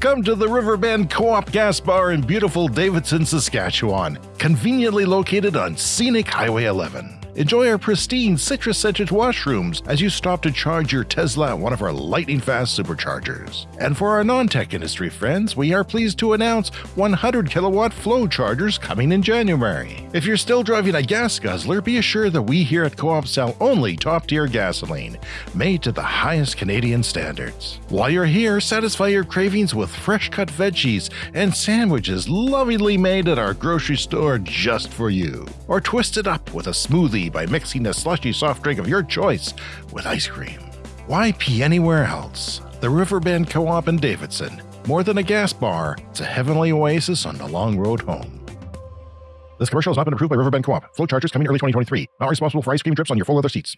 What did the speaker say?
Come to the Riverbend Co op Gas Bar in beautiful Davidson, Saskatchewan, conveniently located on scenic Highway 11. Enjoy our pristine citrus scented washrooms as you stop to charge your Tesla at one of our lightning fast superchargers. And for our non tech industry friends, we are pleased to announce 100 kilowatt FLO chargers coming in January. If you're still driving a gas guzzler, be assured that we here at Co op sell only top tier gasoline, made to the highest Canadian standards. While you're here, satisfy your cravings with fresh cut veggies and sandwiches lovingly made at our grocery store just for you. Or twist it up with a smoothie by mixing a slushy soft drink of your choice with ice cream. Why pee anywhere else? The Riverbend Co op in Davidson. More than a gas bar, it's a heavenly oasis on the long road home. This commercial has not been approved by Riverbend Co op. FLO chargers coming early 2023. Not responsible for ice cream drips on your full leather seats.